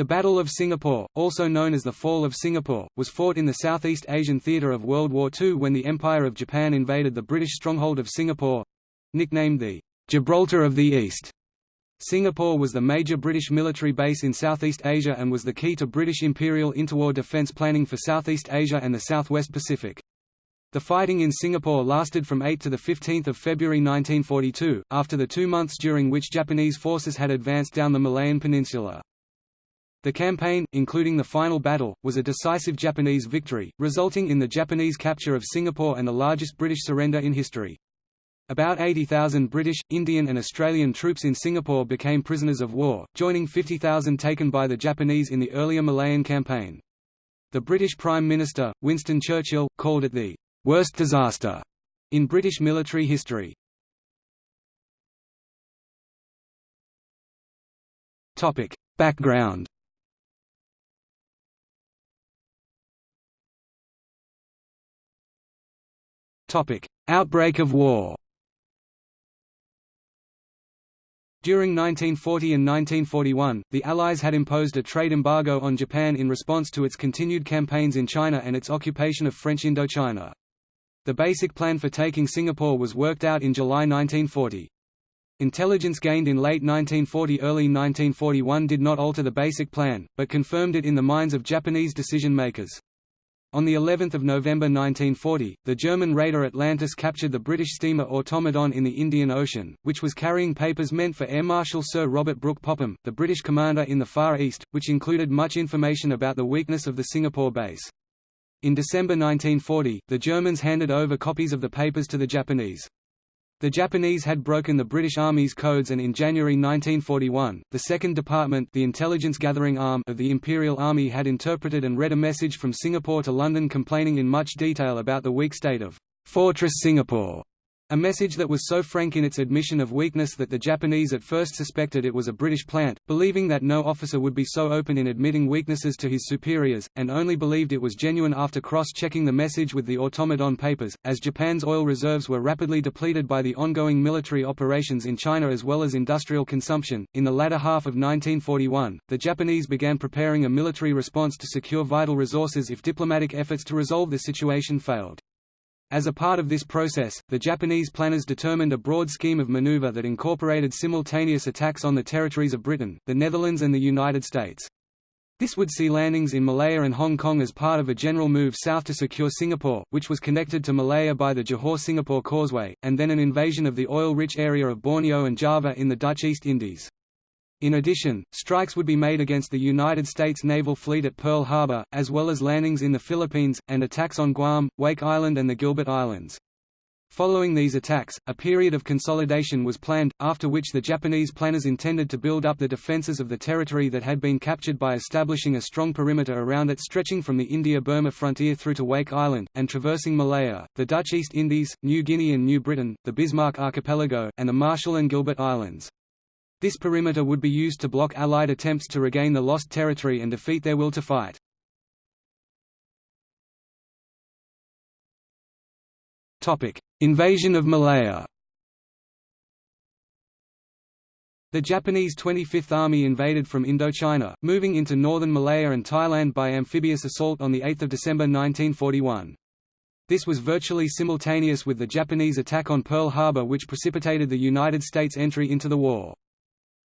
The Battle of Singapore, also known as the Fall of Singapore, was fought in the Southeast Asian theatre of World War II when the Empire of Japan invaded the British stronghold of Singapore—nicknamed the Gibraltar of the East. Singapore was the major British military base in Southeast Asia and was the key to British imperial interwar defence planning for Southeast Asia and the Southwest Pacific. The fighting in Singapore lasted from 8 to 15 February 1942, after the two months during which Japanese forces had advanced down the Malayan Peninsula. The campaign, including the final battle, was a decisive Japanese victory, resulting in the Japanese capture of Singapore and the largest British surrender in history. About 80,000 British, Indian and Australian troops in Singapore became prisoners of war, joining 50,000 taken by the Japanese in the earlier Malayan campaign. The British Prime Minister, Winston Churchill, called it the worst disaster in British military history. Background Outbreak of war During 1940 and 1941, the Allies had imposed a trade embargo on Japan in response to its continued campaigns in China and its occupation of French Indochina. The basic plan for taking Singapore was worked out in July 1940. Intelligence gained in late 1940–early 1941 did not alter the basic plan, but confirmed it in the minds of Japanese decision-makers. On the 11th of November 1940, the German raider Atlantis captured the British steamer Automedon in the Indian Ocean, which was carrying papers meant for Air Marshal Sir Robert Brooke Popham, the British commander in the Far East, which included much information about the weakness of the Singapore base. In December 1940, the Germans handed over copies of the papers to the Japanese. The Japanese had broken the British Army's codes and in January 1941, the Second Department the intelligence gathering arm of the Imperial Army had interpreted and read a message from Singapore to London complaining in much detail about the weak state of Fortress Singapore a message that was so frank in its admission of weakness that the Japanese at first suspected it was a British plant, believing that no officer would be so open in admitting weaknesses to his superiors, and only believed it was genuine after cross-checking the message with the Automedon papers. As Japan's oil reserves were rapidly depleted by the ongoing military operations in China as well as industrial consumption, in the latter half of 1941, the Japanese began preparing a military response to secure vital resources if diplomatic efforts to resolve the situation failed. As a part of this process, the Japanese planners determined a broad scheme of maneuver that incorporated simultaneous attacks on the territories of Britain, the Netherlands and the United States. This would see landings in Malaya and Hong Kong as part of a general move south to secure Singapore, which was connected to Malaya by the Johor-Singapore Causeway, and then an invasion of the oil-rich area of Borneo and Java in the Dutch East Indies. In addition, strikes would be made against the United States Naval Fleet at Pearl Harbor, as well as landings in the Philippines, and attacks on Guam, Wake Island and the Gilbert Islands. Following these attacks, a period of consolidation was planned, after which the Japanese planners intended to build up the defenses of the territory that had been captured by establishing a strong perimeter around it stretching from the India-Burma frontier through to Wake Island, and traversing Malaya, the Dutch East Indies, New Guinea and New Britain, the Bismarck Archipelago, and the Marshall and Gilbert Islands. This perimeter would be used to block Allied attempts to regain the lost territory and defeat their will to fight. Invasion of Malaya The Japanese 25th Army invaded from Indochina, moving into northern Malaya and Thailand by amphibious assault on 8 December 1941. This was virtually simultaneous with the Japanese attack on Pearl Harbor which precipitated the United States entry into the war.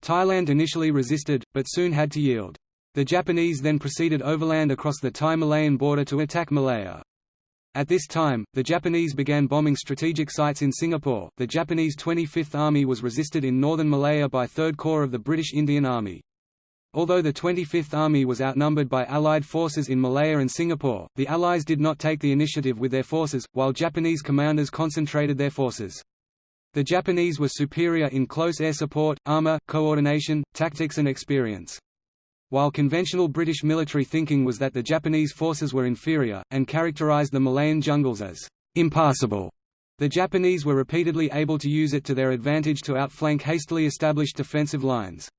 Thailand initially resisted, but soon had to yield. The Japanese then proceeded overland across the Thai-Malayan border to attack Malaya. At this time, the Japanese began bombing strategic sites in Singapore. The Japanese 25th Army was resisted in northern Malaya by 3rd Corps of the British Indian Army. Although the 25th Army was outnumbered by Allied forces in Malaya and Singapore, the Allies did not take the initiative with their forces, while Japanese commanders concentrated their forces. The Japanese were superior in close air support, armor, coordination, tactics and experience. While conventional British military thinking was that the Japanese forces were inferior, and characterized the Malayan jungles as impassable, the Japanese were repeatedly able to use it to their advantage to outflank hastily established defensive lines.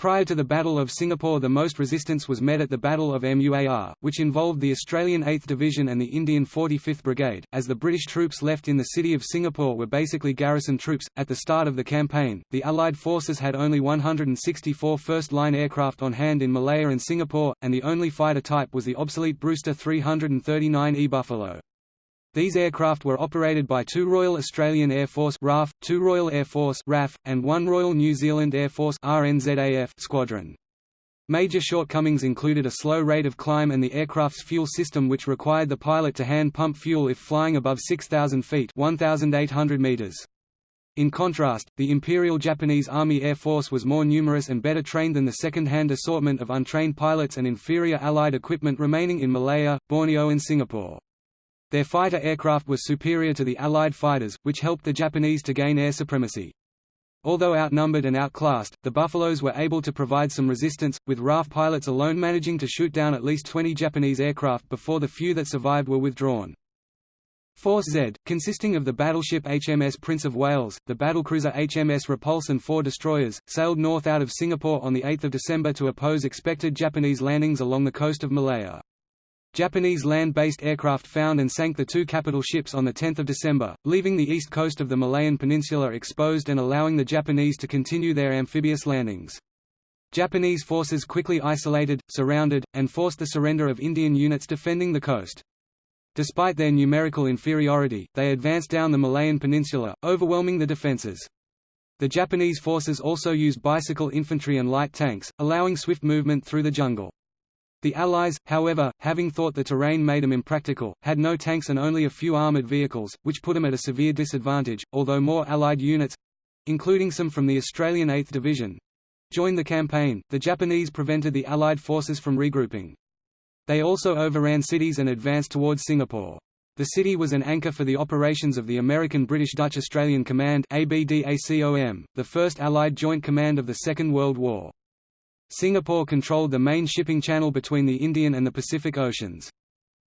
Prior to the Battle of Singapore the most resistance was met at the Battle of Muar, which involved the Australian 8th Division and the Indian 45th Brigade, as the British troops left in the city of Singapore were basically garrison troops. At the start of the campaign, the Allied forces had only 164 first-line aircraft on hand in Malaya and Singapore, and the only fighter type was the obsolete Brewster 339E Buffalo. These aircraft were operated by two Royal Australian Air Force RAF, two Royal Air Force RAF, and one Royal New Zealand Air Force RNZAF squadron. Major shortcomings included a slow rate of climb and the aircraft's fuel system which required the pilot to hand pump fuel if flying above 6,000 feet 1,800 meters. In contrast, the Imperial Japanese Army Air Force was more numerous and better trained than the second-hand assortment of untrained pilots and inferior Allied equipment remaining in Malaya, Borneo and Singapore. Their fighter aircraft was superior to the Allied fighters, which helped the Japanese to gain air supremacy. Although outnumbered and outclassed, the Buffaloes were able to provide some resistance, with RAF pilots alone managing to shoot down at least 20 Japanese aircraft before the few that survived were withdrawn. Force Z, consisting of the battleship HMS Prince of Wales, the battlecruiser HMS Repulse and four destroyers, sailed north out of Singapore on 8 December to oppose expected Japanese landings along the coast of Malaya. Japanese land-based aircraft found and sank the two capital ships on 10 December, leaving the east coast of the Malayan Peninsula exposed and allowing the Japanese to continue their amphibious landings. Japanese forces quickly isolated, surrounded, and forced the surrender of Indian units defending the coast. Despite their numerical inferiority, they advanced down the Malayan Peninsula, overwhelming the defences. The Japanese forces also used bicycle infantry and light tanks, allowing swift movement through the jungle. The Allies, however, having thought the terrain made them impractical, had no tanks and only a few armoured vehicles, which put them at a severe disadvantage, although more Allied units—including some from the Australian 8th Division—joined the campaign, the Japanese prevented the Allied forces from regrouping. They also overran cities and advanced towards Singapore. The city was an anchor for the operations of the American British Dutch Australian Command ABDACOM, the first Allied joint command of the Second World War. Singapore controlled the main shipping channel between the Indian and the Pacific Oceans.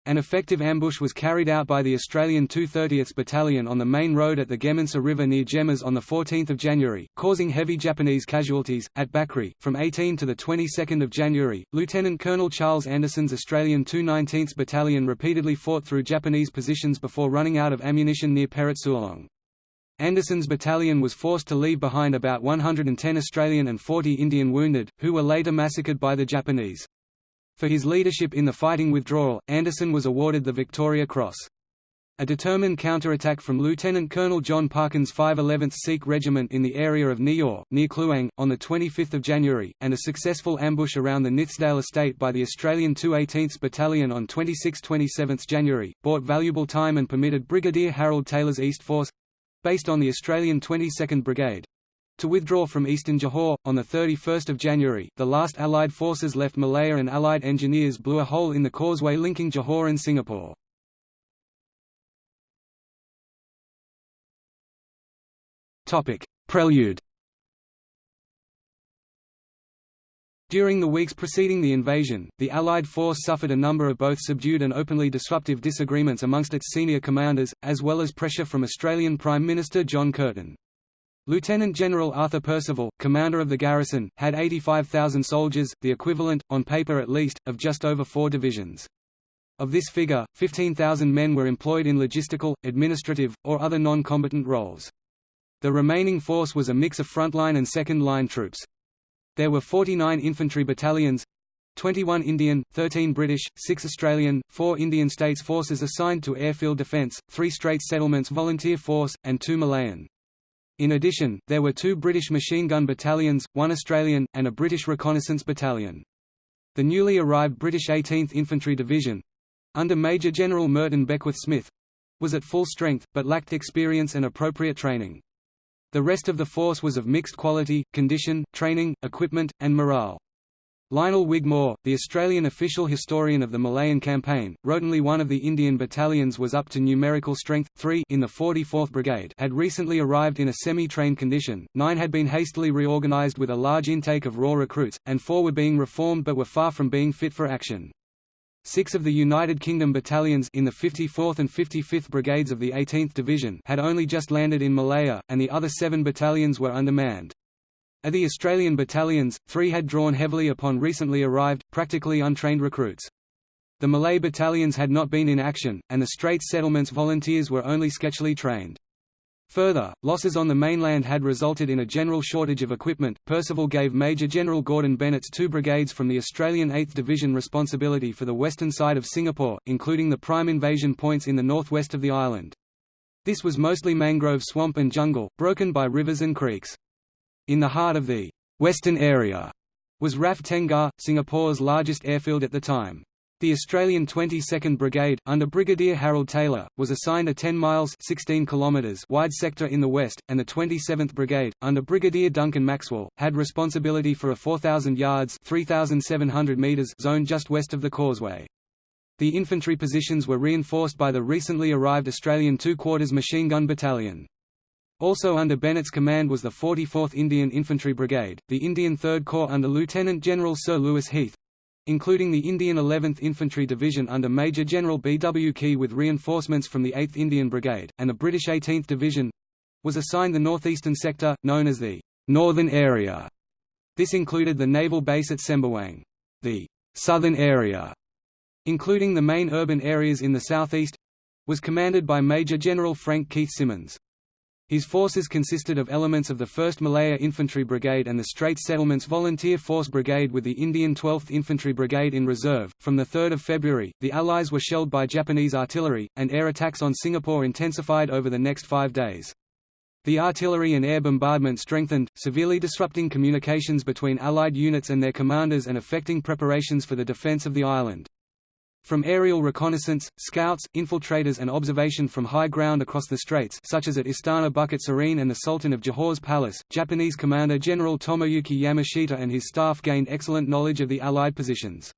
An effective ambush was carried out by the Australian 230th Battalion on the main road at the Gemencheh River near Gemas on 14 January, causing heavy Japanese casualties. At Bakri, from 18 to 22 January, Lieutenant Colonel Charles Anderson's Australian 219th Battalion repeatedly fought through Japanese positions before running out of ammunition near Parit Sulong. Anderson's battalion was forced to leave behind about 110 Australian and 40 Indian wounded, who were later massacred by the Japanese. For his leadership in the fighting withdrawal, Anderson was awarded the Victoria Cross. A determined counterattack from Lieutenant Colonel John Parkin's 511th Sikh Regiment in the area of Niyor, near Kluang, on 25 January, and a successful ambush around the Nithsdale estate by the Australian 218th Battalion on 26–27 January, bought valuable time and permitted Brigadier Harold Taylor's East Force based on the Australian 22nd Brigade. To withdraw from eastern Johor, on 31 January, the last Allied forces left Malaya and Allied engineers blew a hole in the causeway linking Johor and Singapore. Prelude During the weeks preceding the invasion, the Allied force suffered a number of both subdued and openly disruptive disagreements amongst its senior commanders, as well as pressure from Australian Prime Minister John Curtin. Lieutenant General Arthur Percival, commander of the garrison, had 85,000 soldiers, the equivalent, on paper at least, of just over four divisions. Of this figure, 15,000 men were employed in logistical, administrative, or other non-combatant roles. The remaining force was a mix of frontline and second-line troops. There were 49 infantry battalions 21 Indian, 13 British, 6 Australian, 4 Indian States forces assigned to airfield defence, 3 Straits Settlements Volunteer Force, and 2 Malayan. In addition, there were two British machine gun battalions, one Australian, and a British reconnaissance battalion. The newly arrived British 18th Infantry Division—under Major General Merton Beckwith Smith—was at full strength, but lacked experience and appropriate training. The rest of the force was of mixed quality, condition, training, equipment, and morale. Lionel Wigmore, the Australian official historian of the Malayan campaign, wrote only one of the Indian battalions was up to numerical strength, three in the 44th Brigade had recently arrived in a semi-trained condition, nine had been hastily reorganised with a large intake of raw recruits, and four were being reformed but were far from being fit for action. Six of the United Kingdom battalions in the 54th and 55th Brigades of the 18th Division had only just landed in Malaya, and the other seven battalions were undermanned. Of the Australian battalions, three had drawn heavily upon recently arrived, practically untrained recruits. The Malay battalions had not been in action, and the Straits Settlements volunteers were only sketchily trained. Further, losses on the mainland had resulted in a general shortage of equipment. Percival gave Major General Gordon Bennett's two brigades from the Australian 8th Division responsibility for the western side of Singapore, including the prime invasion points in the northwest of the island. This was mostly mangrove swamp and jungle, broken by rivers and creeks. In the heart of the western area was RAF Tengah, Singapore's largest airfield at the time. The Australian 22nd Brigade, under Brigadier Harold Taylor, was assigned a 10 miles 16 kilometers wide sector in the west, and the 27th Brigade, under Brigadier Duncan Maxwell, had responsibility for a 4,000 yards 3,700 meters zone just west of the causeway. The infantry positions were reinforced by the recently arrived Australian 2 Quarters Machine Gun Battalion. Also under Bennett's command was the 44th Indian Infantry Brigade, the Indian Third Corps under Lieutenant General Sir Lewis Heath, including the Indian 11th Infantry Division under Major General B. W. Key with reinforcements from the 8th Indian Brigade, and the British 18th Division was assigned the northeastern sector, known as the Northern Area. This included the naval base at Sembawang. The Southern Area, including the main urban areas in the southeast, was commanded by Major General Frank Keith Simmons. His forces consisted of elements of the 1st Malaya Infantry Brigade and the Straits Settlements Volunteer Force Brigade with the Indian 12th Infantry Brigade in reserve. From the 3rd of February, the Allies were shelled by Japanese artillery, and air attacks on Singapore intensified over the next five days. The artillery and air bombardment strengthened, severely disrupting communications between Allied units and their commanders and affecting preparations for the defence of the island. From aerial reconnaissance, scouts, infiltrators and observation from high ground across the straits such as at Istana Bukit Serene and the Sultan of Johor's palace, Japanese Commander General Tomoyuki Yamashita and his staff gained excellent knowledge of the Allied positions.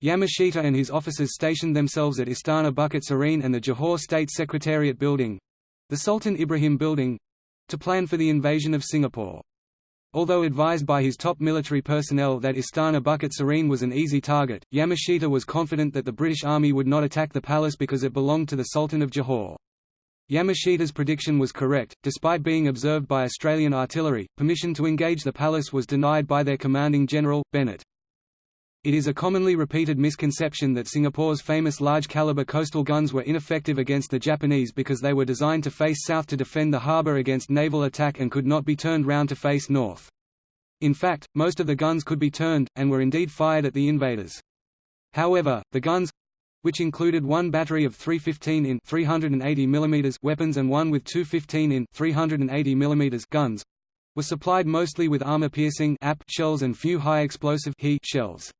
Yamashita and his officers stationed themselves at Istana Bukit Serene and the Johor State Secretariat Building—the Sultan Ibrahim Building—to plan for the invasion of Singapore. Although advised by his top military personnel that Istana Bukit Serene was an easy target, Yamashita was confident that the British Army would not attack the palace because it belonged to the Sultan of Johor. Yamashita's prediction was correct, despite being observed by Australian artillery. Permission to engage the palace was denied by their commanding general, Bennett. It is a commonly repeated misconception that Singapore's famous large-caliber coastal guns were ineffective against the Japanese because they were designed to face south to defend the harbour against naval attack and could not be turned round to face north. In fact, most of the guns could be turned, and were indeed fired at the invaders. However, the guns which included one battery of 315 in 380 mm weapons and one with 215 in 380 mm guns were supplied mostly with armor-piercing shells and few high-explosive shells.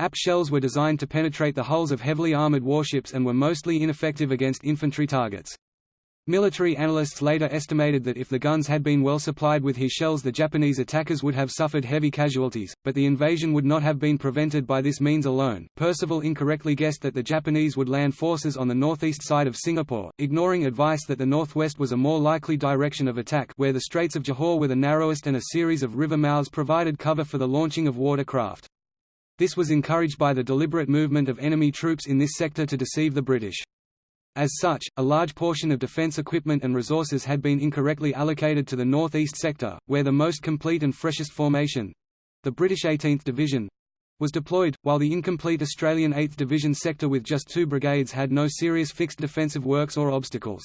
AP shells were designed to penetrate the hulls of heavily armored warships and were mostly ineffective against infantry targets. Military analysts later estimated that if the guns had been well supplied with HE shells the Japanese attackers would have suffered heavy casualties, but the invasion would not have been prevented by this means alone. Percival incorrectly guessed that the Japanese would land forces on the northeast side of Singapore, ignoring advice that the northwest was a more likely direction of attack where the Straits of Johor were the narrowest and a series of river mouths provided cover for the launching of watercraft. This was encouraged by the deliberate movement of enemy troops in this sector to deceive the British. As such, a large portion of defence equipment and resources had been incorrectly allocated to the northeast sector, where the most complete and freshest formation—the British 18th Division—was deployed, while the incomplete Australian 8th Division sector with just two brigades had no serious fixed defensive works or obstacles.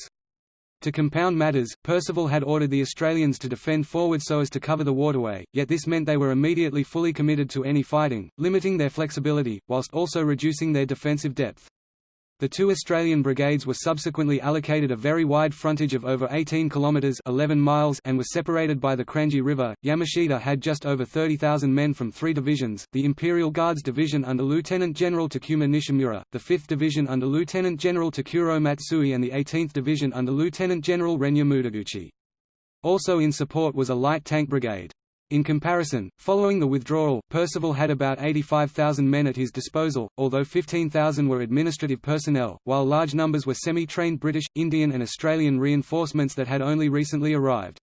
To compound matters, Percival had ordered the Australians to defend forward so as to cover the waterway, yet this meant they were immediately fully committed to any fighting, limiting their flexibility, whilst also reducing their defensive depth. The two Australian brigades were subsequently allocated a very wide frontage of over 18 kilometres 11 miles and were separated by the Kranji River. Yamashita had just over 30,000 men from three divisions, the Imperial Guards Division under Lieutenant General Takuma Nishimura, the 5th Division under Lieutenant General Takuro Matsui and the 18th Division under Lieutenant General Renya Mutaguchi. Also in support was a light tank brigade. In comparison, following the withdrawal, Percival had about 85,000 men at his disposal, although 15,000 were administrative personnel, while large numbers were semi-trained British, Indian and Australian reinforcements that had only recently arrived.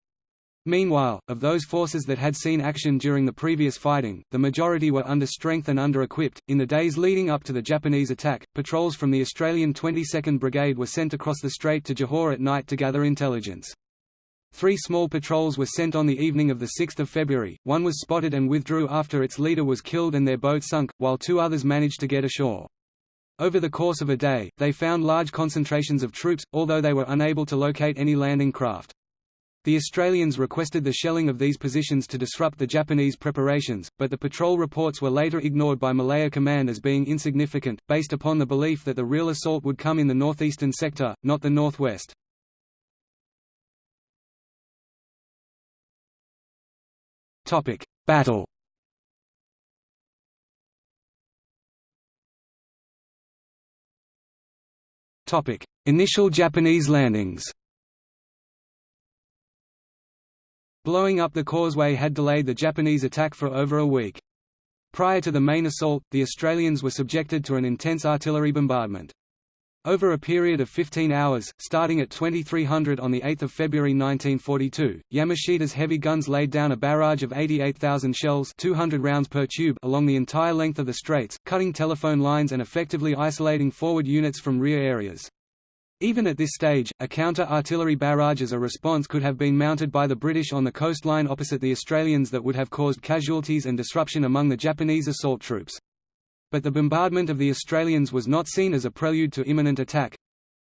Meanwhile, of those forces that had seen action during the previous fighting, the majority were under strength and under-equipped. In the days leading up to the Japanese attack, patrols from the Australian 22nd Brigade were sent across the strait to Johor at night to gather intelligence. Three small patrols were sent on the evening of 6 February, one was spotted and withdrew after its leader was killed and their boat sunk, while two others managed to get ashore. Over the course of a day, they found large concentrations of troops, although they were unable to locate any landing craft. The Australians requested the shelling of these positions to disrupt the Japanese preparations, but the patrol reports were later ignored by Malaya Command as being insignificant, based upon the belief that the real assault would come in the northeastern sector, not the northwest. Battle Topic: Initial Japanese landings Blowing up the causeway had delayed the Japanese attack for over a week. Prior to the main assault, the Australians were subjected to an intense artillery bombardment. Over a period of 15 hours, starting at 2300 on 8 February 1942, Yamashita's heavy guns laid down a barrage of 88,000 shells 200 rounds per tube along the entire length of the straits, cutting telephone lines and effectively isolating forward units from rear areas. Even at this stage, a counter-artillery barrage as a response could have been mounted by the British on the coastline opposite the Australians that would have caused casualties and disruption among the Japanese assault troops. But the bombardment of the Australians was not seen as a prelude to imminent attack.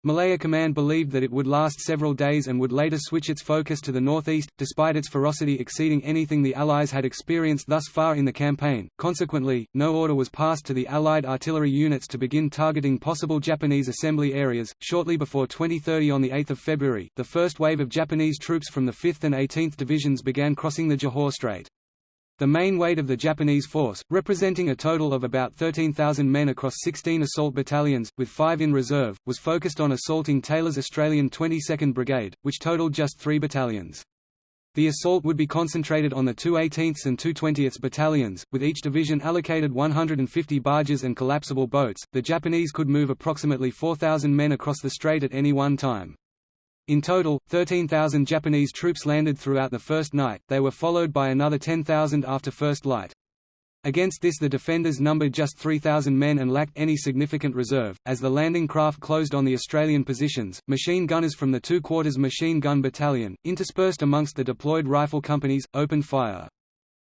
Malaya Command believed that it would last several days and would later switch its focus to the northeast, despite its ferocity exceeding anything the Allies had experienced thus far in the campaign. Consequently, no order was passed to the Allied artillery units to begin targeting possible Japanese assembly areas. Shortly before 2030 on the 8th of February, the first wave of Japanese troops from the 5th and 18th Divisions began crossing the Johor Strait. The main weight of the Japanese force, representing a total of about 13,000 men across 16 assault battalions, with five in reserve, was focused on assaulting Taylor's Australian 22nd Brigade, which totaled just three battalions. The assault would be concentrated on the 218th and 220th battalions, with each division allocated 150 barges and collapsible boats. The Japanese could move approximately 4,000 men across the strait at any one time. In total, 13,000 Japanese troops landed throughout the first night, they were followed by another 10,000 after first light. Against this the defenders numbered just 3,000 men and lacked any significant reserve. As the landing craft closed on the Australian positions, machine gunners from the 2 Quarters Machine Gun Battalion, interspersed amongst the deployed rifle companies, opened fire.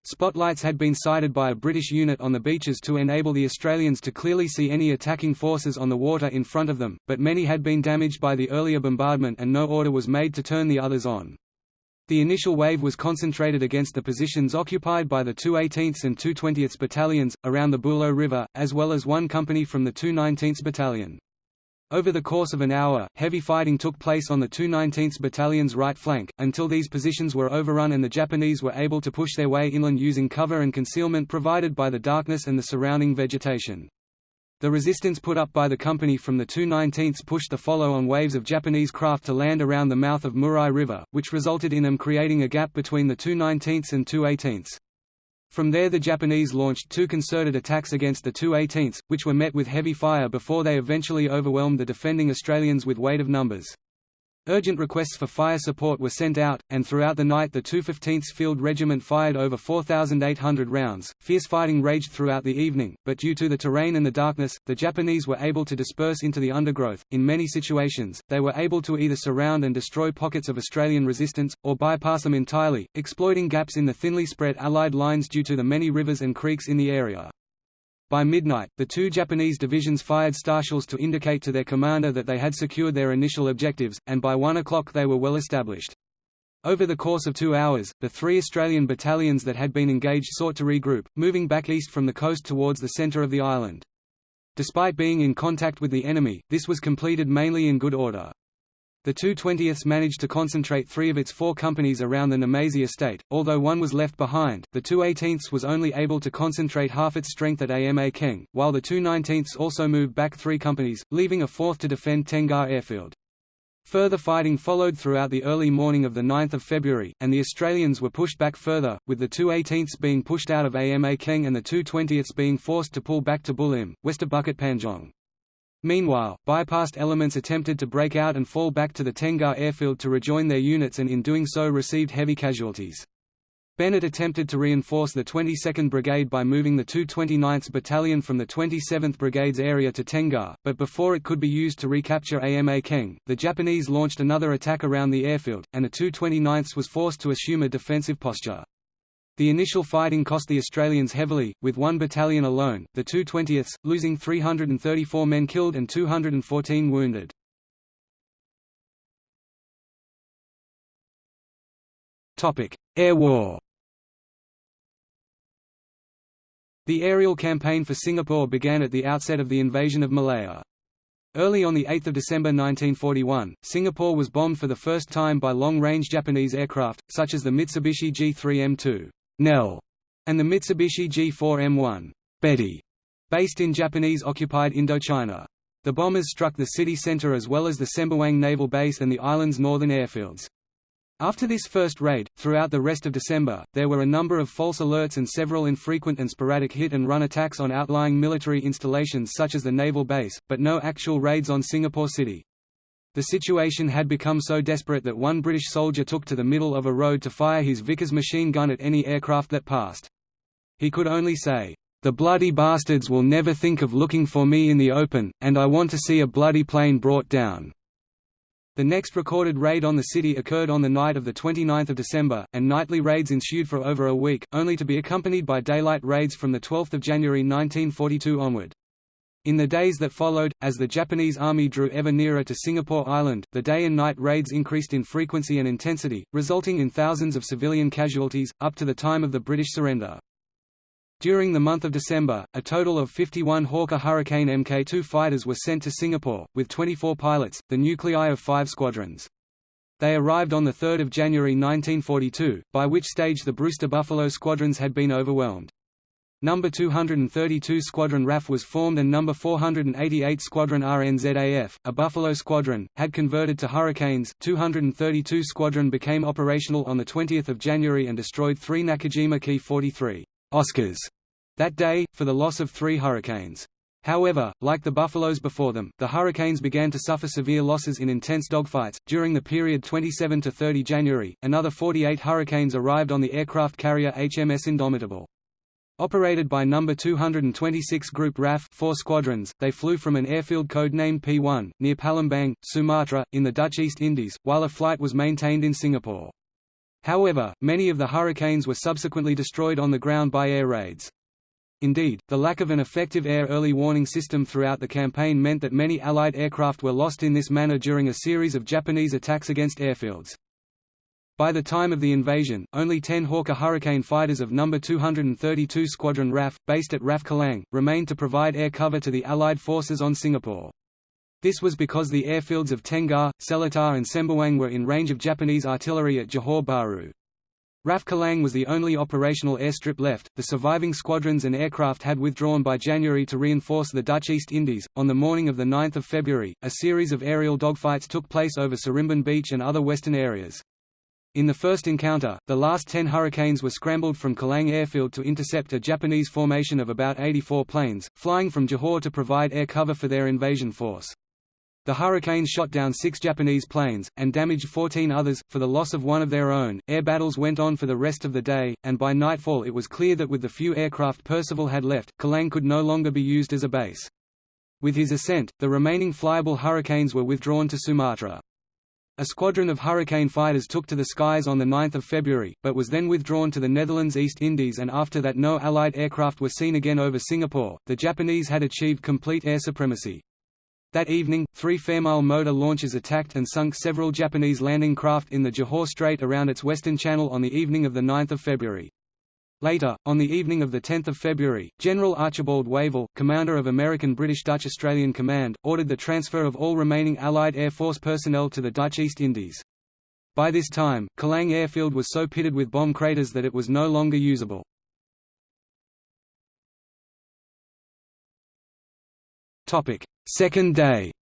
Spotlights had been sighted by a British unit on the beaches to enable the Australians to clearly see any attacking forces on the water in front of them, but many had been damaged by the earlier bombardment and no order was made to turn the others on. The initial wave was concentrated against the positions occupied by the 218th and 220th battalions, around the Buloh River, as well as one company from the 219th Battalion. Over the course of an hour, heavy fighting took place on the 219th Battalion's right flank, until these positions were overrun and the Japanese were able to push their way inland using cover and concealment provided by the darkness and the surrounding vegetation. The resistance put up by the company from the 219th pushed the follow-on waves of Japanese craft to land around the mouth of Murai River, which resulted in them creating a gap between the 219th and 218th. From there the Japanese launched two concerted attacks against the 218ths, which were met with heavy fire before they eventually overwhelmed the defending Australians with weight of numbers. Urgent requests for fire support were sent out, and throughout the night the 215th Field Regiment fired over 4,800 rounds. Fierce fighting raged throughout the evening, but due to the terrain and the darkness, the Japanese were able to disperse into the undergrowth. In many situations, they were able to either surround and destroy pockets of Australian resistance, or bypass them entirely, exploiting gaps in the thinly spread Allied lines due to the many rivers and creeks in the area. By midnight, the two Japanese divisions fired starshells to indicate to their commander that they had secured their initial objectives, and by 1 o'clock they were well established. Over the course of two hours, the three Australian battalions that had been engaged sought to regroup, moving back east from the coast towards the centre of the island. Despite being in contact with the enemy, this was completed mainly in good order. The 220ths managed to concentrate three of its four companies around the Namazie estate, although one was left behind, the 218ths was only able to concentrate half its strength at Ama Keng, while the 219ths also moved back three companies, leaving a fourth to defend Tengah airfield. Further fighting followed throughout the early morning of 9 February, and the Australians were pushed back further, with the 218ths being pushed out of Ama Keng and the 220ths being forced to pull back to Bulim, west of Bukit Panjang. Meanwhile, bypassed elements attempted to break out and fall back to the Tengah airfield to rejoin their units and in doing so received heavy casualties. Bennett attempted to reinforce the 22nd Brigade by moving the 229th Battalion from the 27th Brigade's area to Tenggara, but before it could be used to recapture Ama Keng, the Japanese launched another attack around the airfield, and the 229th was forced to assume a defensive posture. The initial fighting cost the Australians heavily, with one battalion alone, the 220th, losing 334 men killed and 214 wounded. Air War The aerial campaign for Singapore began at the outset of the invasion of Malaya. Early on 8 December 1941, Singapore was bombed for the first time by long-range Japanese aircraft, such as the Mitsubishi G3M2 Nell, and the Mitsubishi G4M1 Betty, based in Japanese-occupied Indochina. The bombers struck the city centre as well as the Sembawang Naval Base and the island's northern airfields. After this first raid, throughout the rest of December, there were a number of false alerts and several infrequent and sporadic hit-and-run attacks on outlying military installations such as the naval base, but no actual raids on Singapore City. The situation had become so desperate that one British soldier took to the middle of a road to fire his Vickers machine gun at any aircraft that passed. He could only say, "'The bloody bastards will never think of looking for me in the open, and I want to see a bloody plane brought down.' The next recorded raid on the city occurred on the night of 29 December, and nightly raids ensued for over a week, only to be accompanied by daylight raids from 12 January 1942 onward. In the days that followed, as the Japanese army drew ever nearer to Singapore Island, the day and night raids increased in frequency and intensity, resulting in thousands of civilian casualties, up to the time of the British surrender. During the month of December, a total of 51 Hawker Hurricane Mk2 fighters were sent to Singapore, with 24 pilots, the nuclei of five squadrons. They arrived on 3 January 1942, by which stage the Brewster Buffalo squadrons had been overwhelmed. No. 232 Squadron RAF was formed and No. 488 Squadron RNZAF, a Buffalo squadron, had converted to Hurricanes. 232 Squadron became operational on 20 January and destroyed three Nakajima Ki-43 Oscars that day, for the loss of three Hurricanes. However, like the Buffaloes before them, the Hurricanes began to suffer severe losses in intense dogfights. During the period 27 to 30 January, another 48 Hurricanes arrived on the aircraft carrier HMS Indomitable. Operated by No. 226 Group RAF four squadrons, they flew from an airfield code-named P1, near Palembang, Sumatra, in the Dutch East Indies, while a flight was maintained in Singapore. However, many of the Hurricanes were subsequently destroyed on the ground by air raids. Indeed, the lack of an effective air early warning system throughout the campaign meant that many Allied aircraft were lost in this manner during a series of Japanese attacks against airfields. By the time of the invasion, only 10 Hawker Hurricane fighters of No. 232 Squadron RAF, based at RAF Kallang, remained to provide air cover to the Allied forces on Singapore. This was because the airfields of Tenggara, Seletar and Sembawang were in range of Japanese artillery at Johor Bahru. RAF Kallang was the only operational airstrip left. The surviving squadrons and aircraft had withdrawn by January to reinforce the Dutch East Indies. On the morning of 9 February, a series of aerial dogfights took place over Sarimbun Beach and other western areas. In the first encounter, the last ten Hurricanes were scrambled from Kallang Airfield to intercept a Japanese formation of about 84 planes, flying from Johor to provide air cover for their invasion force. The Hurricanes shot down six Japanese planes, and damaged 14 others, for the loss of one of their own. Air battles went on for the rest of the day, and by nightfall it was clear that with the few aircraft Percival had left, Kallang could no longer be used as a base. With his assent, the remaining flyable Hurricanes were withdrawn to Sumatra. A squadron of Hurricane fighters took to the skies on 9 February, but was then withdrawn to the Netherlands East Indies and after that no Allied aircraft were seen again over Singapore. The Japanese had achieved complete air supremacy. That evening, three Fairmile motor launches attacked and sunk several Japanese landing craft in the Johor Strait around its western channel on the evening of 9 February. Later, on the evening of 10 February, General Archibald Wavell, commander of American British Dutch Australian Command, ordered the transfer of all remaining Allied Air Force personnel to the Dutch East Indies. By this time, Kallang Airfield was so pitted with bomb craters that it was no longer usable. Second day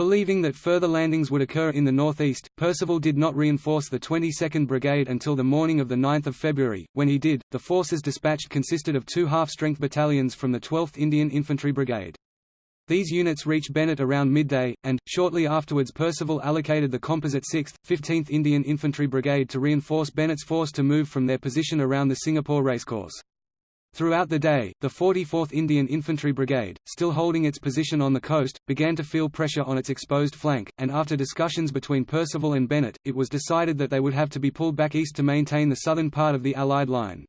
Believing that further landings would occur in the northeast, Percival did not reinforce the 22nd Brigade until the morning of 9 February. When he did, the forces dispatched consisted of two half-strength battalions from the 12th Indian Infantry Brigade. These units reached Bennett around midday, and, shortly afterwards Percival allocated the composite 6th, 15th Indian Infantry Brigade to reinforce Bennett's force to move from their position around the Singapore racecourse. Throughout the day, the 44th Indian Infantry Brigade, still holding its position on the coast, began to feel pressure on its exposed flank, and after discussions between Percival and Bennett, it was decided that they would have to be pulled back east to maintain the southern part of the Allied line.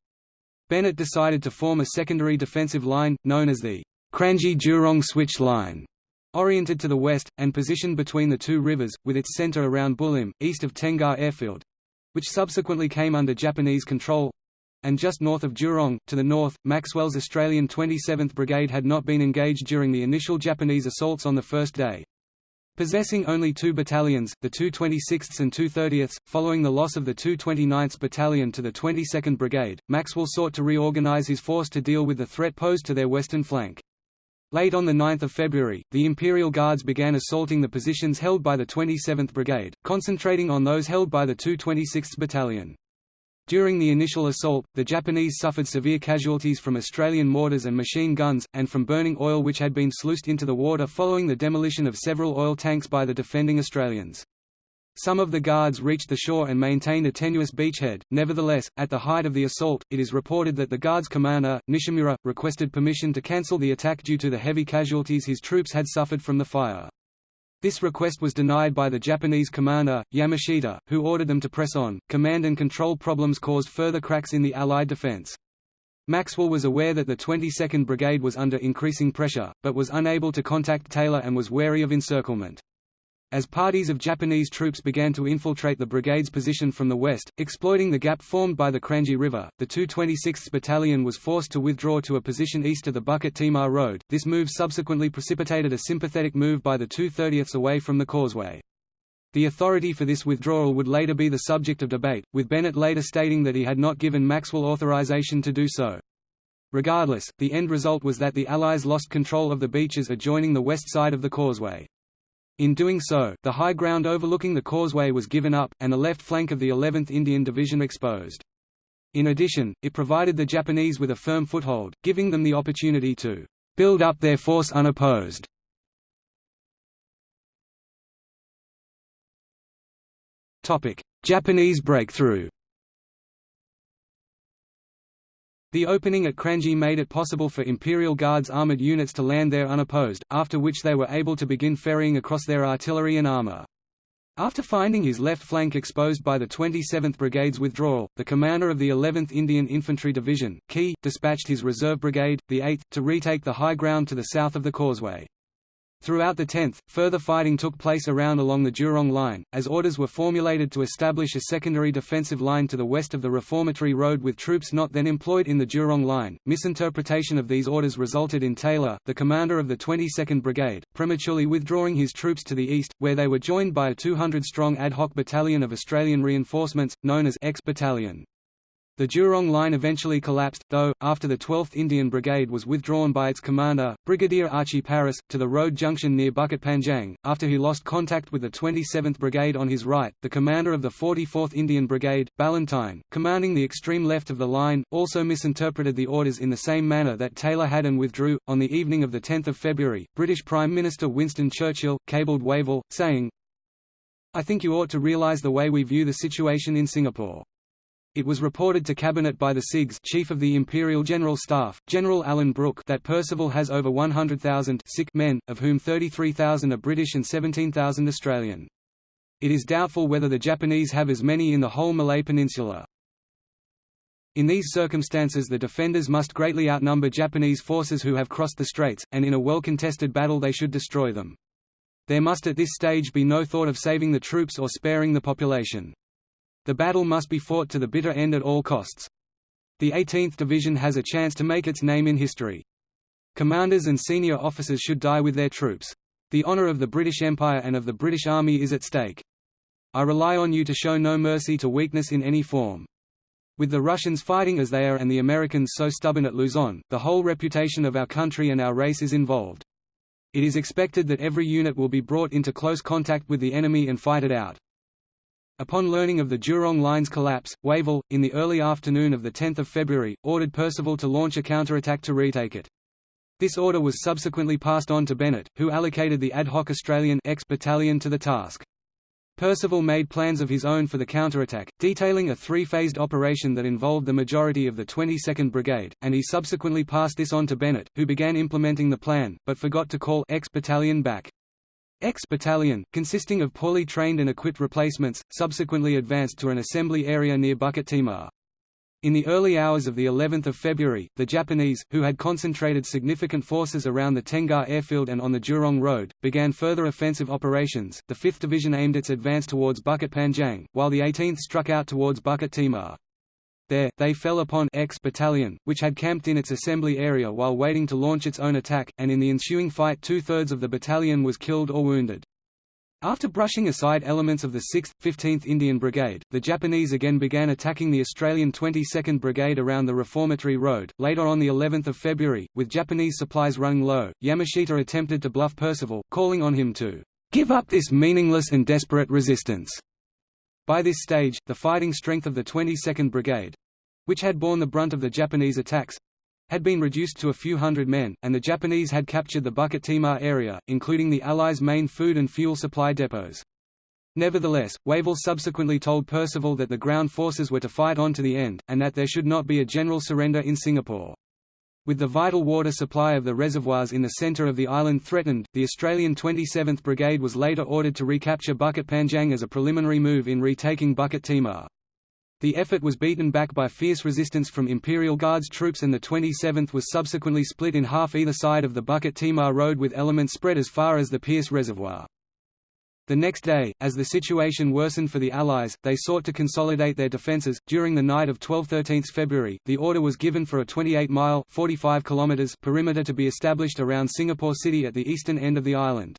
Bennett decided to form a secondary defensive line, known as the Kranji-Jurong Switch Line, oriented to the west, and positioned between the two rivers, with its center around Bulim, east of Tengah Airfield—which subsequently came under Japanese control—and just north of Jurong. To the north, Maxwell's Australian 27th Brigade had not been engaged during the initial Japanese assaults on the first day. Possessing only two battalions, the 226th and 230th, following the loss of the 229th Battalion to the 22nd Brigade, Maxwell sought to reorganize his force to deal with the threat posed to their western flank. Late on 9 February, the Imperial Guards began assaulting the positions held by the 27th Brigade, concentrating on those held by the 226th Battalion. During the initial assault, the Japanese suffered severe casualties from Australian mortars and machine guns, and from burning oil which had been sluiced into the water following the demolition of several oil tanks by the defending Australians. Some of the guards reached the shore and maintained a tenuous beachhead. Nevertheless, at the height of the assault, it is reported that the guard's commander, Nishimura, requested permission to cancel the attack due to the heavy casualties his troops had suffered from the fire. This request was denied by the Japanese commander, Yamashita, who ordered them to press on. Command and control problems caused further cracks in the Allied defense. Maxwell was aware that the 22nd Brigade was under increasing pressure, but was unable to contact Taylor and was wary of encirclement. As parties of Japanese troops began to infiltrate the brigade's position from the west, exploiting the gap formed by the Kranji River, the 226th Battalion was forced to withdraw to a position east of the Bukit Timah Road. This move subsequently precipitated a sympathetic move by the 230th away from the causeway. The authority for this withdrawal would later be the subject of debate, with Bennett later stating that he had not given Maxwell authorization to do so. Regardless, the end result was that the Allies lost control of the beaches adjoining the west side of the causeway. In doing so, the high ground overlooking the causeway was given up, and the left flank of the 11th Indian Division exposed. In addition, it provided the Japanese with a firm foothold, giving them the opportunity to build up their force unopposed. Japanese breakthrough The opening at Kranji made it possible for Imperial Guards armoured units to land there unopposed, after which they were able to begin ferrying across their artillery and armour. After finding his left flank exposed by the 27th Brigade's withdrawal, the commander of the 11th Indian Infantry Division, Key, dispatched his reserve brigade, the 8th, to retake the high ground to the south of the causeway. Throughout the 10th, further fighting took place around along the Jurong Line, as orders were formulated to establish a secondary defensive line to the west of the Reformatory Road with troops not then employed in the Jurong Line. Misinterpretation of these orders resulted in Taylor, the commander of the 22nd Brigade, prematurely withdrawing his troops to the east, where they were joined by a 200-strong ad hoc battalion of Australian reinforcements, known as X Battalion. The Jurong line eventually collapsed, though, after the 12th Indian Brigade was withdrawn by its commander, Brigadier Archie Paris, to the road junction near Bukit Panjang. After he lost contact with the 27th Brigade on his right, the commander of the 44th Indian Brigade, Ballentine, commanding the extreme left of the line, also misinterpreted the orders in the same manner that Taylor had and withdrew. On the evening of 10 February, British Prime Minister Winston Churchill, cabled Wavell, saying, I think you ought to realise the way we view the situation in Singapore. It was reported to Cabinet by the CIGS Chief of the Imperial General Staff, General Alan Brooke that Percival has over 100,000 sick men, of whom 33,000 are British and 17,000 Australian. It is doubtful whether the Japanese have as many in the whole Malay Peninsula. In these circumstances the defenders must greatly outnumber Japanese forces who have crossed the straits, and in a well-contested battle they should destroy them. There must at this stage be no thought of saving the troops or sparing the population. The battle must be fought to the bitter end at all costs. The 18th Division has a chance to make its name in history. Commanders and senior officers should die with their troops. The honor of the British Empire and of the British Army is at stake. I rely on you to show no mercy to weakness in any form. With the Russians fighting as they are and the Americans so stubborn at Luzon, the whole reputation of our country and our race is involved. It is expected that every unit will be brought into close contact with the enemy and fight it out. Upon learning of the Jurong Line's collapse, Wavell, in the early afternoon of 10 February, ordered Percival to launch a counterattack to retake it. This order was subsequently passed on to Bennett, who allocated the ad hoc Australian X battalion to the task. Percival made plans of his own for the counterattack, detailing a three-phased operation that involved the majority of the 22nd Brigade, and he subsequently passed this on to Bennett, who began implementing the plan, but forgot to call X battalion back. X battalion, consisting of poorly trained and equipped replacements, subsequently advanced to an assembly area near Bukit Timah. In the early hours of the 11th of February, the Japanese, who had concentrated significant forces around the Tengah airfield and on the Jurong Road, began further offensive operations. The 5th Division aimed its advance towards Bukit Panjang, while the 18th struck out towards Bukit Timah. There, they fell upon X Battalion, which had camped in its assembly area while waiting to launch its own attack, and in the ensuing fight two-thirds of the battalion was killed or wounded. After brushing aside elements of the 6th, 15th Indian Brigade, the Japanese again began attacking the Australian 22nd Brigade around the Reformatory Road. Later on the 11th of February, with Japanese supplies running low, Yamashita attempted to bluff Percival, calling on him to give up this meaningless and desperate resistance. By this stage, the fighting strength of the 22nd Brigade, which had borne the brunt of the Japanese attacks, had been reduced to a few hundred men, and the Japanese had captured the Bukit Timah area, including the Allies' main food and fuel supply depots. Nevertheless, Wavell subsequently told Percival that the ground forces were to fight on to the end, and that there should not be a general surrender in Singapore. With the vital water supply of the reservoirs in the centre of the island threatened, the Australian 27th Brigade was later ordered to recapture Bukit Panjang as a preliminary move in retaking Bukit Timah. The effort was beaten back by fierce resistance from Imperial Guards troops and the 27th was subsequently split in half either side of the Bukit Timah Road with elements spread as far as the Pierce Reservoir. The next day, as the situation worsened for the Allies, they sought to consolidate their defences. During the night of 12–13 February, the order was given for a 28-mile (45 km) perimeter to be established around Singapore City at the eastern end of the island.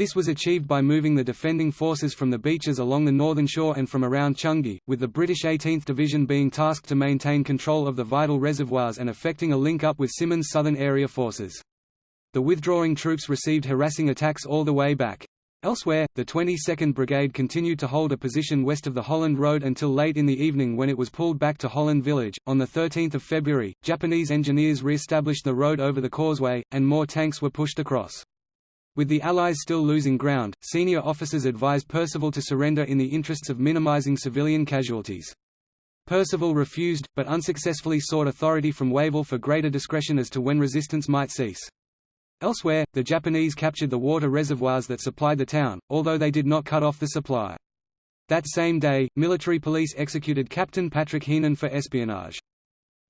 This was achieved by moving the defending forces from the beaches along the northern shore and from around Changi, with the British 18th Division being tasked to maintain control of the vital reservoirs and effecting a link-up with Simmons' Southern Area forces. The withdrawing troops received harassing attacks all the way back. Elsewhere, the 22nd Brigade continued to hold a position west of the Holland Road until late in the evening when it was pulled back to Holland Village. On 13 February, Japanese engineers re-established the road over the causeway, and more tanks were pushed across. With the Allies still losing ground, senior officers advised Percival to surrender in the interests of minimizing civilian casualties. Percival refused, but unsuccessfully sought authority from Wavell for greater discretion as to when resistance might cease. Elsewhere, the Japanese captured the water reservoirs that supplied the town, although they did not cut off the supply. That same day, military police executed Captain Patrick Heenan for espionage.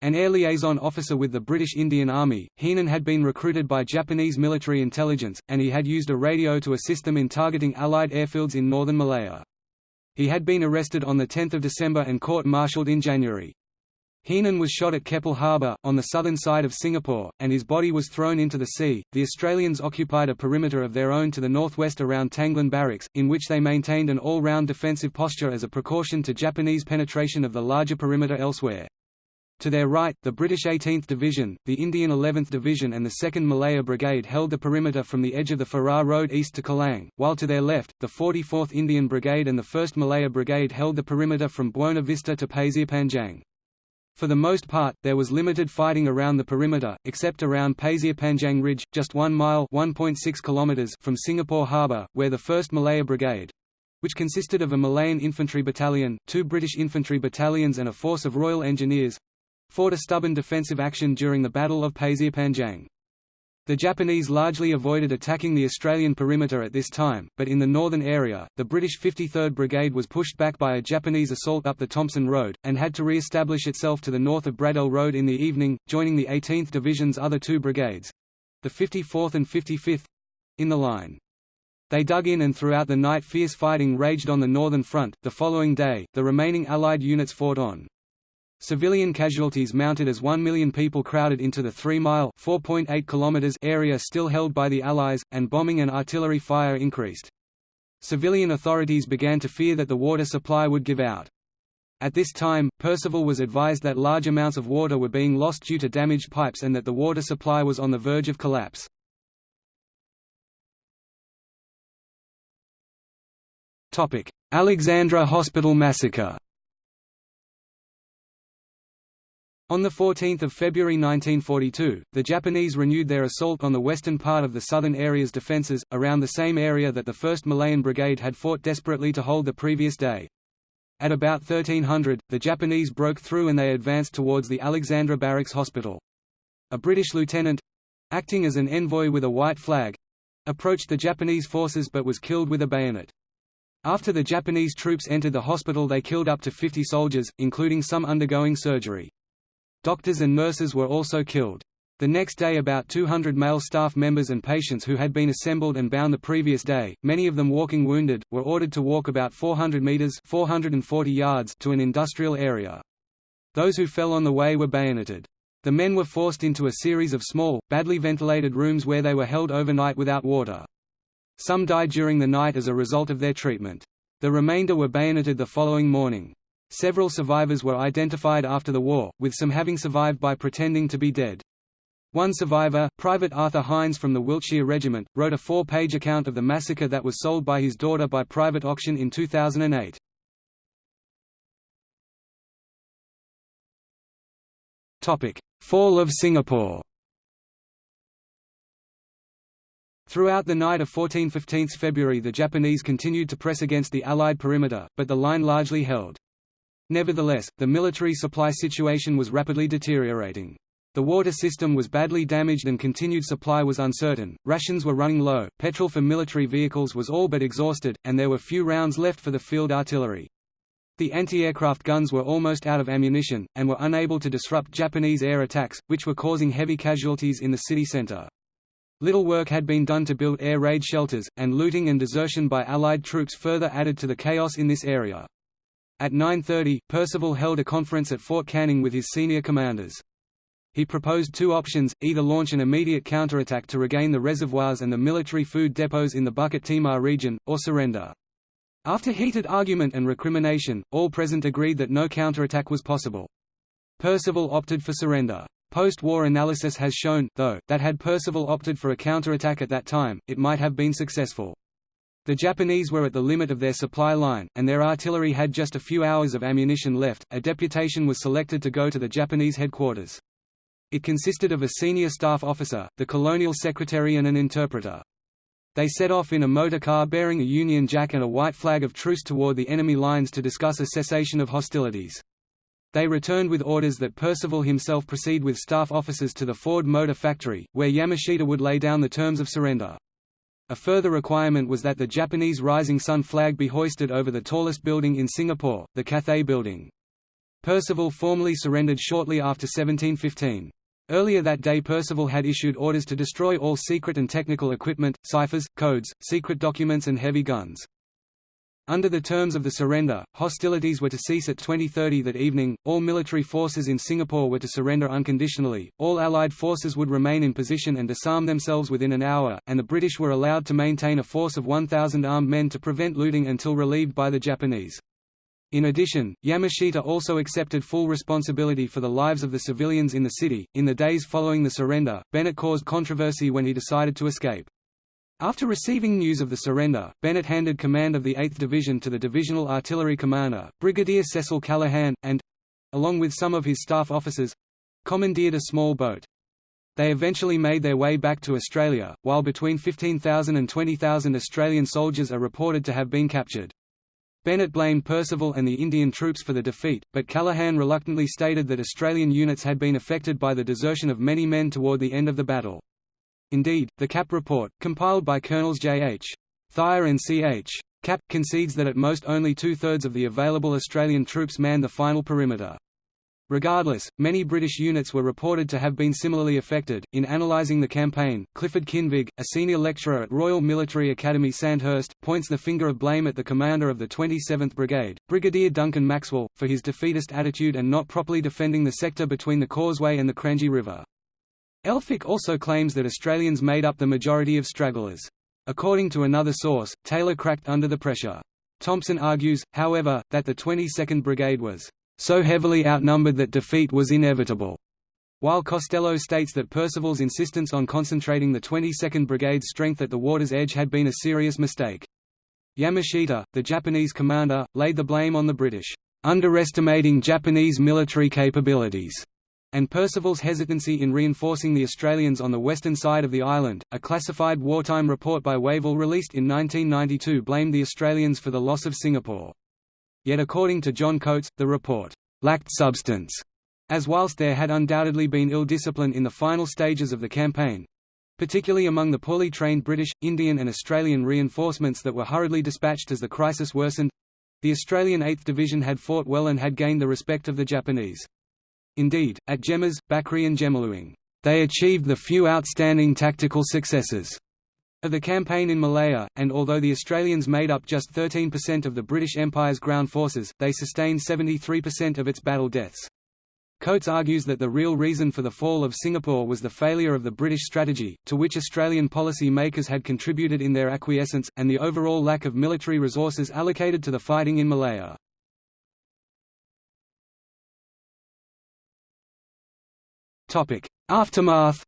An air liaison officer with the British Indian Army, Heenan had been recruited by Japanese military intelligence, and he had used a radio to assist them in targeting Allied airfields in northern Malaya. He had been arrested on 10 December and court-martialed in January. Heenan was shot at Keppel Harbour, on the southern side of Singapore, and his body was thrown into the sea. The Australians occupied a perimeter of their own to the northwest around Tanglin Barracks, in which they maintained an all round defensive posture as a precaution to Japanese penetration of the larger perimeter elsewhere. To their right, the British 18th Division, the Indian 11th Division and the 2nd Malaya Brigade held the perimeter from the edge of the Farrer Road east to Kallang, while to their left, the 44th Indian Brigade and the 1st Malaya Brigade held the perimeter from Buona Vista to Panjang. For the most part, there was limited fighting around the perimeter, except around Panjang Ridge, just one mile kilometers from Singapore Harbour, where the 1st Malaya Brigade, which consisted of a Malayan infantry battalion, two British infantry battalions and a force of Royal Engineers, fought a stubborn defensive action during the Battle of Pasir Panjang. The Japanese largely avoided attacking the Australian perimeter at this time, but in the northern area, the British 53rd Brigade was pushed back by a Japanese assault up the Thomson Road, and had to re-establish itself to the north of Braddell Road in the evening, joining the 18th Division's other two brigades—the 54th and 55th—in the line. They dug in and throughout the night fierce fighting raged on the northern front. The following day, the remaining Allied units fought on. Civilian casualties mounted as 1 million people crowded into the 3-mile area still held by the Allies, and bombing and artillery fire increased. Civilian authorities began to fear that the water supply would give out. At this time, Percival was advised that large amounts of water were being lost due to damaged pipes and that the water supply was on the verge of collapse. Alexandra Hospital massacre On 14 February 1942, the Japanese renewed their assault on the western part of the southern area's defences, around the same area that the 1st Malayan Brigade had fought desperately to hold the previous day. At about 1300, the Japanese broke through and they advanced towards the Alexandra Barracks Hospital. A British lieutenant—acting as an envoy with a white flag—approached the Japanese forces but was killed with a bayonet. After the Japanese troops entered the hospital they killed up to 50 soldiers, including some undergoing surgery. Doctors and nurses were also killed. The next day about 200 male staff members and patients who had been assembled and bound the previous day, many of them walking wounded, were ordered to walk about 400 meters 440 yards to an industrial area. Those who fell on the way were bayoneted. The men were forced into a series of small, badly ventilated rooms where they were held overnight without water. Some died during the night as a result of their treatment. The remainder were bayoneted the following morning. Several survivors were identified after the war, with some having survived by pretending to be dead. One survivor, Private Arthur Haines from the Wiltshire Regiment, wrote a four-page account of the massacre that was sold by his daughter by private auction in 2008. Fall of Singapore Throughout the night of 14–15 February the Japanese continued to press against the Allied perimeter, but the line largely held. Nevertheless, the military supply situation was rapidly deteriorating. The water system was badly damaged and continued supply was uncertain, rations were running low, petrol for military vehicles was all but exhausted, and there were few rounds left for the field artillery. The anti-aircraft guns were almost out of ammunition, and were unable to disrupt Japanese air attacks, which were causing heavy casualties in the city center. Little work had been done to build air raid shelters, and looting and desertion by Allied troops further added to the chaos in this area. At 9.30, Percival held a conference at Fort Canning with his senior commanders. He proposed two options, either launch an immediate counterattack to regain the reservoirs and the military food depots in the Bukit Timah region, or surrender. After heated argument and recrimination, all present agreed that no counterattack was possible. Percival opted for surrender. Post-war analysis has shown, though, that had Percival opted for a counterattack at that time, it might have been successful. The Japanese were at the limit of their supply line, and their artillery had just a few hours of ammunition left. A deputation was selected to go to the Japanese headquarters. It consisted of a senior staff officer, the colonial secretary and an interpreter. They set off in a motor car bearing a Union Jack and a white flag of truce toward the enemy lines to discuss a cessation of hostilities. They returned with orders that Percival himself proceed with staff officers to the Ford Motor Factory, where Yamashita would lay down the terms of surrender. A further requirement was that the Japanese Rising Sun flag be hoisted over the tallest building in Singapore, the Cathay Building. Percival formally surrendered shortly after 1715. Earlier that day Percival had issued orders to destroy all secret and technical equipment, ciphers, codes, secret documents and heavy guns. Under the terms of the surrender, hostilities were to cease at 2030 that evening, all military forces in Singapore were to surrender unconditionally, all Allied forces would remain in position and disarm themselves within an hour, and the British were allowed to maintain a force of 1,000 armed men to prevent looting until relieved by the Japanese. In addition, Yamashita also accepted full responsibility for the lives of the civilians in the city. In the days following the surrender, Bennett caused controversy when he decided to escape. After receiving news of the surrender, Bennett handed command of the 8th Division to the divisional artillery commander, Brigadier Cecil Callaghan, and—along with some of his staff officers—commandeered a small boat. They eventually made their way back to Australia, while between 15,000 and 20,000 Australian soldiers are reported to have been captured. Bennett blamed Percival and the Indian troops for the defeat, but Callaghan reluctantly stated that Australian units had been affected by the desertion of many men toward the end of the battle. Indeed, the Kappe report, compiled by Colonels J. H. Thyer and C. H. Kappe, concedes that at most only two-thirds of the available Australian troops manned the final perimeter. Regardless, many British units were reported to have been similarly affected. In analysing the campaign, Clifford Kinvig, a senior lecturer at Royal Military Academy Sandhurst, points the finger of blame at the commander of the 27th Brigade, Brigadier Duncan Maxwell, for his defeatist attitude and not properly defending the sector between the Causeway and the Kranji River. Elphick also claims that Australians made up the majority of stragglers. According to another source, Taylor cracked under the pressure. Thompson argues, however, that the 22nd Brigade was so heavily outnumbered that defeat was inevitable, while Costello states that Percival's insistence on concentrating the 22nd Brigade's strength at the water's edge had been a serious mistake. Yamashita, the Japanese commander, laid the blame on the British, underestimating Japanese military capabilities and Percival's hesitancy in reinforcing the Australians on the western side of the island. A classified wartime report by Wavell released in 1992 blamed the Australians for the loss of Singapore. Yet according to John Coates, the report lacked substance, as whilst there had undoubtedly been ill discipline in the final stages of the campaign, particularly among the poorly trained British, Indian and Australian reinforcements that were hurriedly dispatched as the crisis worsened. The Australian 8th Division had fought well and had gained the respect of the Japanese. Indeed, at Gemas, Bakri and Jemaluang, they achieved the few outstanding tactical successes of the campaign in Malaya, and although the Australians made up just 13% of the British Empire's ground forces, they sustained 73% of its battle deaths. Coates argues that the real reason for the fall of Singapore was the failure of the British strategy, to which Australian policy makers had contributed in their acquiescence, and the overall lack of military resources allocated to the fighting in Malaya. Aftermath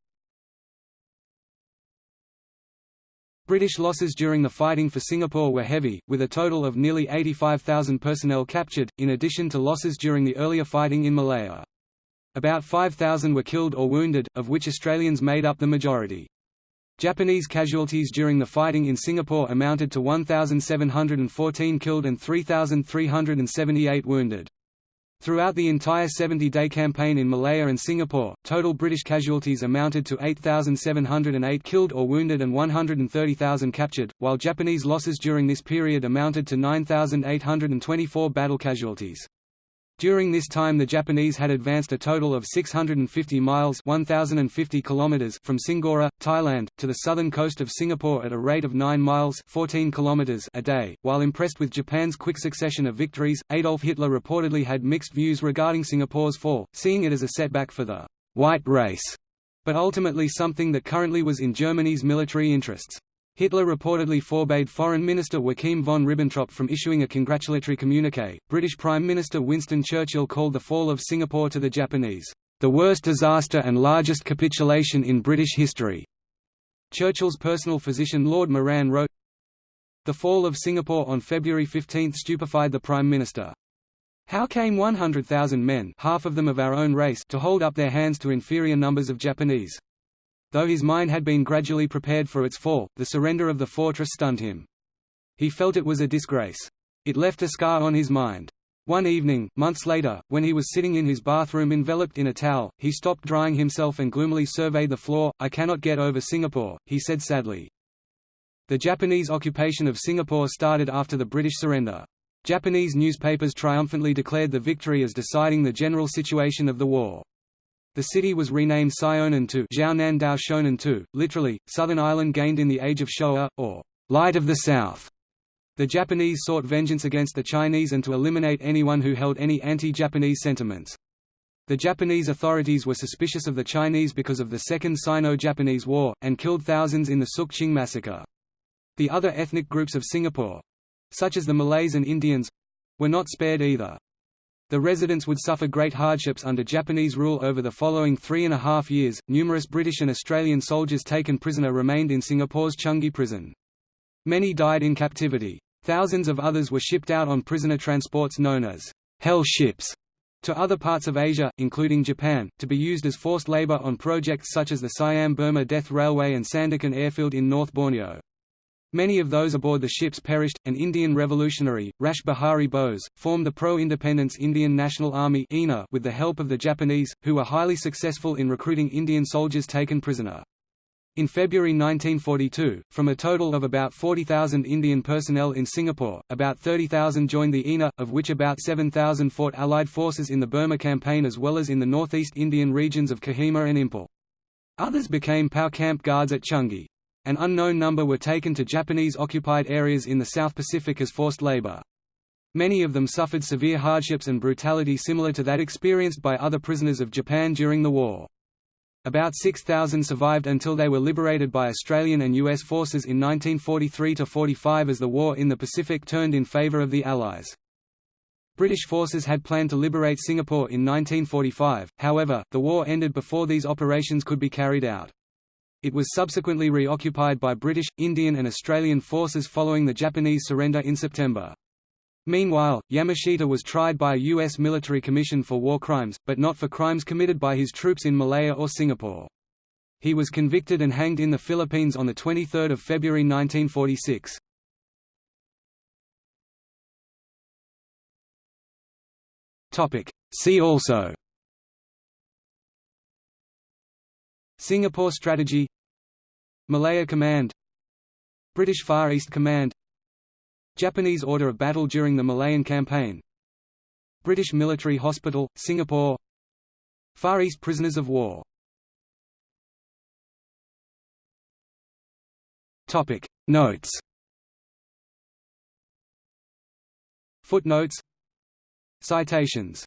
British losses during the fighting for Singapore were heavy, with a total of nearly 85,000 personnel captured, in addition to losses during the earlier fighting in Malaya. About 5,000 were killed or wounded, of which Australians made up the majority. Japanese casualties during the fighting in Singapore amounted to 1,714 killed and 3,378 wounded. Throughout the entire 70-day campaign in Malaya and Singapore, total British casualties amounted to 8,708 killed or wounded and 130,000 captured, while Japanese losses during this period amounted to 9,824 battle casualties. During this time the Japanese had advanced a total of 650 miles 1050 kilometers from Singora, Thailand, to the southern coast of Singapore at a rate of 9 miles 14 kilometers a day. While impressed with Japan's quick succession of victories, Adolf Hitler reportedly had mixed views regarding Singapore's fall, seeing it as a setback for the «white race», but ultimately something that currently was in Germany's military interests. Hitler reportedly forbade Foreign Minister Joachim von Ribbentrop from issuing a congratulatory communique. British Prime Minister Winston Churchill called the fall of Singapore to the Japanese, the worst disaster and largest capitulation in British history. Churchill's personal physician Lord Moran wrote, The fall of Singapore on February 15 stupefied the Prime Minister. How came 100,000 men half of them of our own race to hold up their hands to inferior numbers of Japanese? Though his mind had been gradually prepared for its fall, the surrender of the fortress stunned him. He felt it was a disgrace. It left a scar on his mind. One evening, months later, when he was sitting in his bathroom enveloped in a towel, he stopped drying himself and gloomily surveyed the floor. I cannot get over Singapore, he said sadly. The Japanese occupation of Singapore started after the British surrender. Japanese newspapers triumphantly declared the victory as deciding the general situation of the war. The city was renamed Sionan to Jiaonan Shonan Tu, literally, Southern Island gained in the Age of Showa, or Light of the South. The Japanese sought vengeance against the Chinese and to eliminate anyone who held any anti-Japanese sentiments. The Japanese authorities were suspicious of the Chinese because of the Second Sino-Japanese War, and killed thousands in the Sook Ching massacre. The other ethnic groups of Singapore—such as the Malays and Indians—were not spared either. The residents would suffer great hardships under Japanese rule over the following three and a half years. Numerous British and Australian soldiers taken prisoner remained in Singapore's Changi prison. Many died in captivity. Thousands of others were shipped out on prisoner transports known as hell ships to other parts of Asia, including Japan, to be used as forced labor on projects such as the Siam-Burma Death Railway and Sandakan Airfield in North Borneo. Many of those aboard the ships perished. An Indian revolutionary, Rash Behari Bose, formed the pro-independence Indian National Army with the help of the Japanese, who were highly successful in recruiting Indian soldiers taken prisoner. In February 1942, from a total of about 40,000 Indian personnel in Singapore, about 30,000 joined the INA, of which about 7,000 fought Allied forces in the Burma campaign as well as in the northeast Indian regions of Kohima and Imphal. Others became POW camp guards at Changi. An unknown number were taken to Japanese-occupied areas in the South Pacific as forced labor. Many of them suffered severe hardships and brutality similar to that experienced by other prisoners of Japan during the war. About 6,000 survived until they were liberated by Australian and US forces in 1943–45 as the war in the Pacific turned in favour of the Allies. British forces had planned to liberate Singapore in 1945, however, the war ended before these operations could be carried out. It was subsequently reoccupied by British, Indian and Australian forces following the Japanese surrender in September. Meanwhile, Yamashita was tried by a U.S. military commission for war crimes, but not for crimes committed by his troops in Malaya or Singapore. He was convicted and hanged in the Philippines on 23 February 1946. See also Singapore Strategy Malaya Command British Far East Command Japanese Order of Battle during the Malayan Campaign British Military Hospital, Singapore Far East Prisoners of War. Notes. Footnotes. Citations